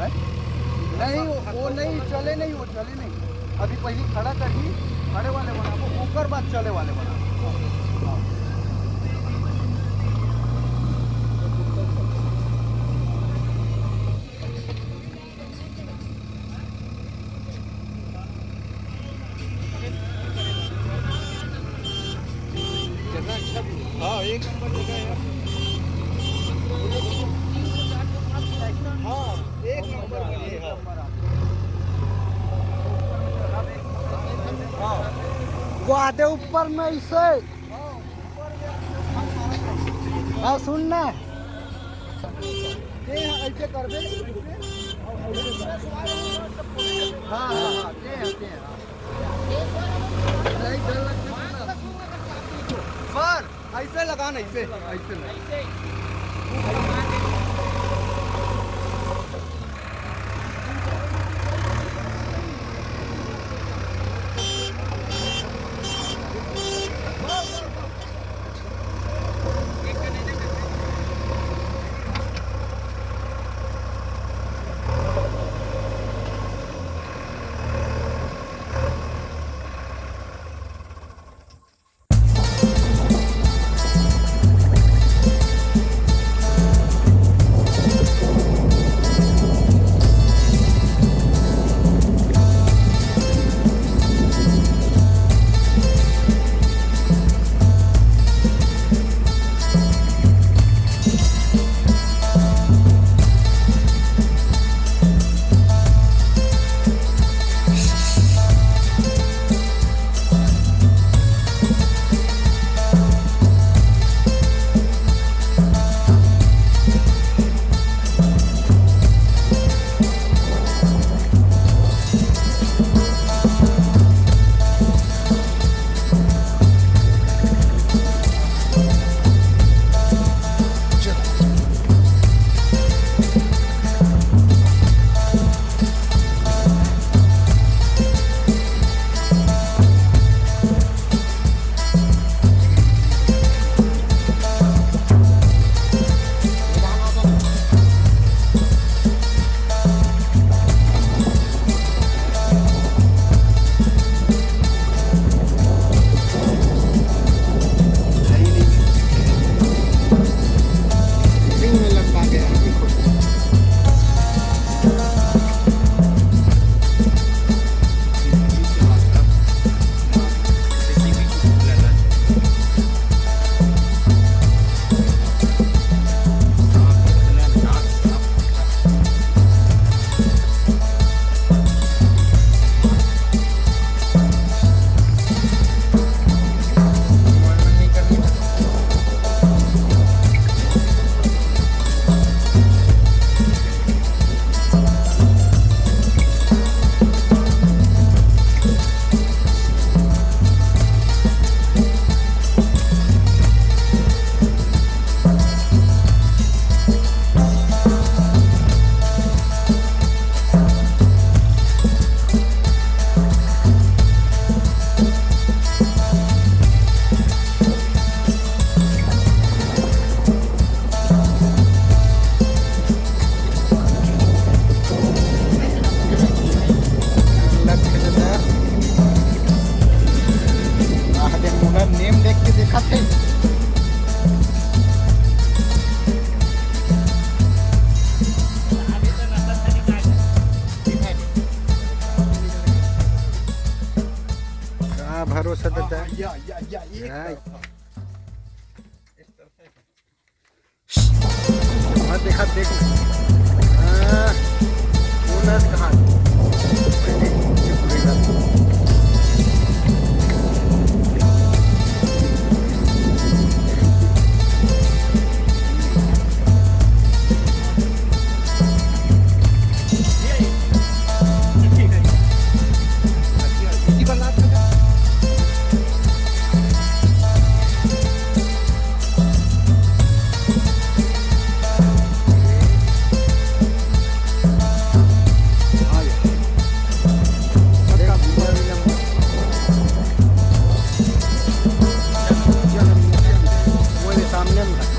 है? नहीं वो, वो नहीं चले नहीं वो चले नहीं अभी पहले खड़ा करी खड़े वाले बनाबो ओकर बाद चले वाले बनाबो हाँ। हाँ एक नंबर जगह है हाँ एक नंबर बनी है हाँ वो आधे ऊपर में ऐसे हाँ सुनना ये ऐसे कर दे। हाँ हाँ हाँ ऐसे लगाना ऐसे ऐसे। भरोसा देता है या या या एक हाँ। तरफा। इस तरफ़ देखा देख Alejandra.